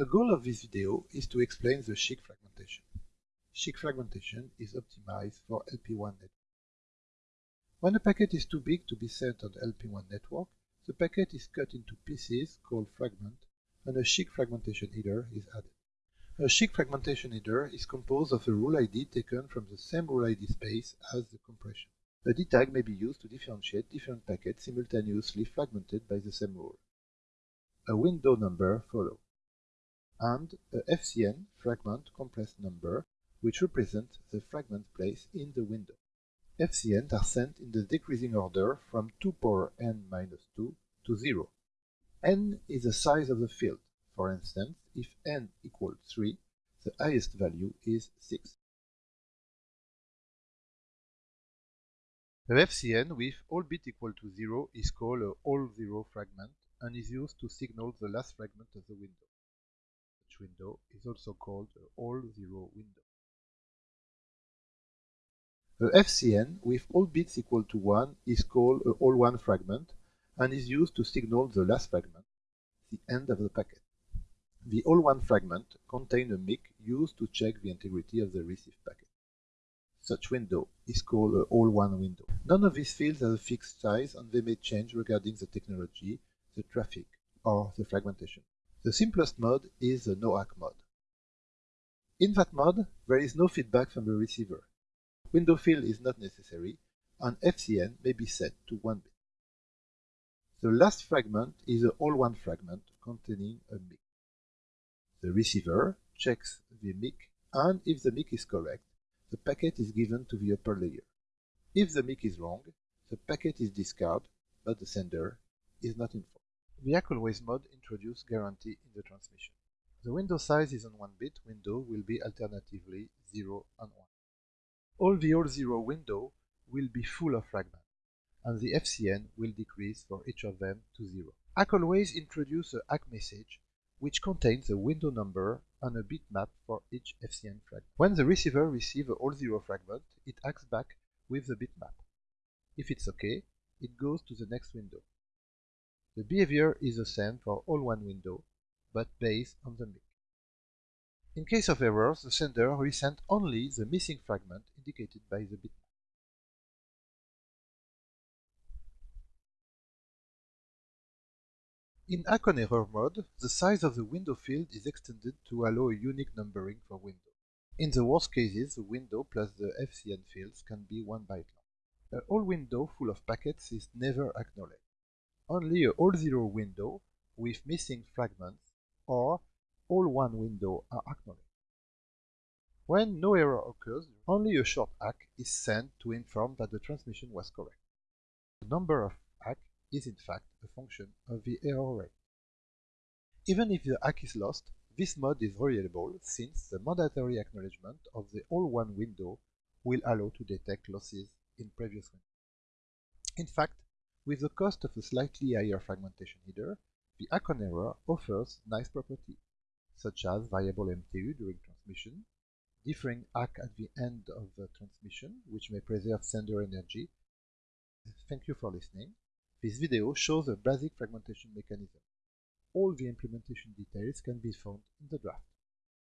The goal of this video is to explain the SCHC fragmentation. SCHC fragmentation is optimized for LPWAN network. When a packet is too big to be sent on LPWAN network, the packet is cut into pieces called fragment and a SCHC fragmentation header is added. A SCHC fragmentation header is composed of a rule ID taken from the same rule ID space as the compression. A DTag may be used to differentiate different packets simultaneously fragmented by the same rule. A window number follows and a FCN fragment compressed number which represents the fragment place in the window. FCNs are sent in the decreasing order from 2 power n minus 2 to 0. n is the size of the field. For instance, if n equals 3, the highest value is 6. A FCN with all bit equal to 0 is called a all 0 fragment and is used to signal the last fragment of the window window is also called a all-zero window. A FCN with all bits equal to 1 is called uh, a all-one fragment and is used to signal the last fragment, the end of the packet. The all-one fragment contains a MIC used to check the integrity of the received packet. Such window is called uh, a all-one window. None of these fields has a fixed size and they may change regarding the technology, the traffic, or the fragmentation. The simplest mode is the no-ACK mode. In that mode, there is no feedback from the receiver. Window fill is not necessary, and FCN may be set to 1 bit. The last fragment is a all-one fragment containing a MIC. The receiver checks the MIC, and if the MIC is correct, the packet is given to the upper layer. If the MIC is wrong, the packet is discarded, but the sender is not informed. The Always mode introduces guarantee in the transmission. The window size is on 1-bit window will be alternatively 0 and 1. All the all 0 window will be full of fragments, and the FCN will decrease for each of them to 0. Ack Always introduces a ACK message which contains a window number and a bitmap for each FCN fragment. When the receiver receives a all 0 fragment, it acts back with the bitmap. If it's OK, it goes to the next window. The behavior is the same for all one window, but based on the MIC. In case of errors, the sender send only the missing fragment indicated by the bitmap. In ACK on error mode, the size of the window field is extended to allow a unique numbering for window. In the worst cases, the window plus the FCN fields can be 1 byte long. A whole window full of packets is never acknowledged only a all zero window with missing fragments or all one window are acknowledged. When no error occurs, only a short ACK is sent to inform that the transmission was correct. The number of ACK is in fact a function of the error rate. Even if the ACK is lost, this mode is reliable since the mandatory acknowledgement of the all one window will allow to detect losses in previous windows. In fact, with the cost of a slightly higher fragmentation header, the ACK on error offers nice properties, such as variable MTU during transmission, differing ACK at the end of the transmission, which may preserve sender energy. Thank you for listening. This video shows a basic fragmentation mechanism. All the implementation details can be found in the draft.